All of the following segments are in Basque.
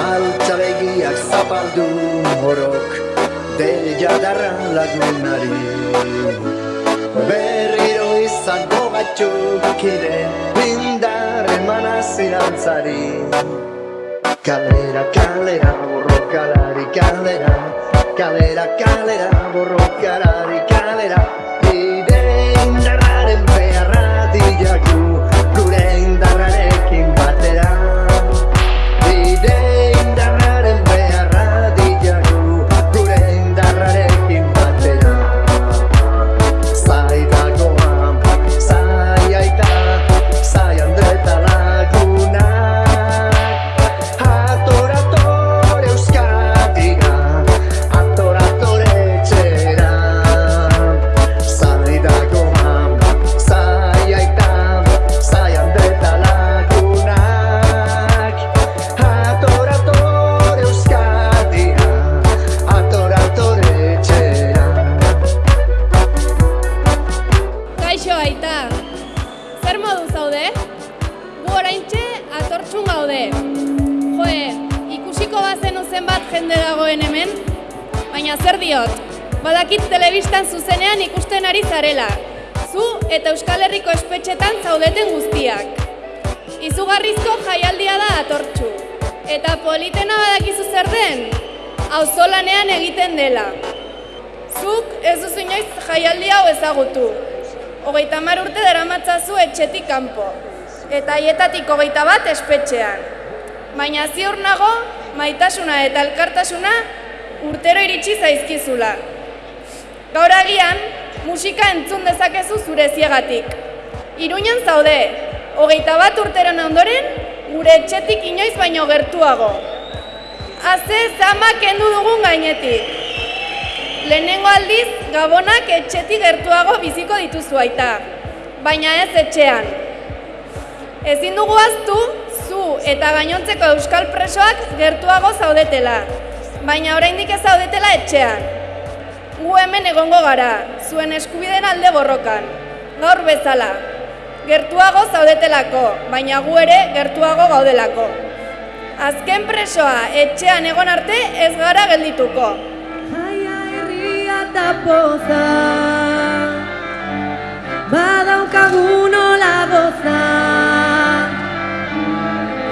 Alta regiak zapaldu horok Deia darra lagunari Berriro izango batzuk iren Bindar emana zirantzari Kalera, kalera, borrokalari kalera Kalera, kalera, borrokalari kalera Ire indarraren beharra diagun modu zaude? Gu oraintxe atortxun gaude. Joe, ikusiko bazenu zenbat jende dagoen hemen? Baina zer diot, badakit telebistan zuzenean ikusten ari zarela. Zu eta Euskal Herriko espetxetan zaudeten guztiak. Izugarrizko jaialdia da atortxu. Eta politena badakizu zer den? Auzolanean egiten dela. Zuk ez duzu inoiz jaialdi hau ezagutu. Hogeita hamar urte daramatzazu etxetik kanpo. Eta haietatik hogeita bat espetxean. Baina ziur nago, maitasuna eta elkartasuna urtero iritsi zaizkizula. Gaur agian, musika entzun dezakezu zure ziegatik. Iruñan zaude, hogeita bat urteron ondoren, gure etxetik inoiz baino gertuago. Haze zama kendu dugun gainetik. Lehenengo aldiz, gabonak etxetik gertuago biziko dituzu aita, baina ez etxean. Ezin dugu aztu, zu eta gainontzeko euskal presoak gertuago zaudetela, baina oraindik ez zaudetela etxean. Gu hemen egongo gara, zuen eskubideen alde borrokan, gaur bezala. Gertuago zaudetelako, baina gu ere gertuago gaudelako. Azken presoa etxean egon arte ez gara geldituko. Eta poza. Badaukagun hola goza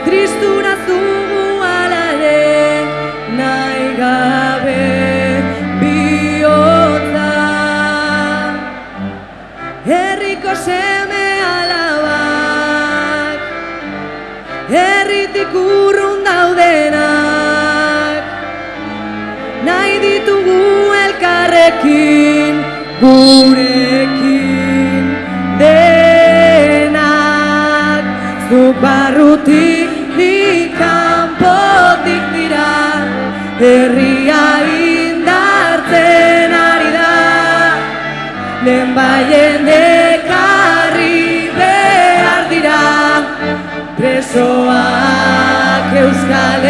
Tristura zugu ala ere Nahi gabe elkarrekin gurekin denak. Zuk barrutik ikanpotik dira herria indartzen ari da. Lehen baien ekarri behar dira presoak euskal